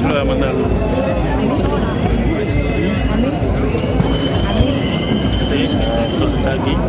sudah benar. Jadi kita daging.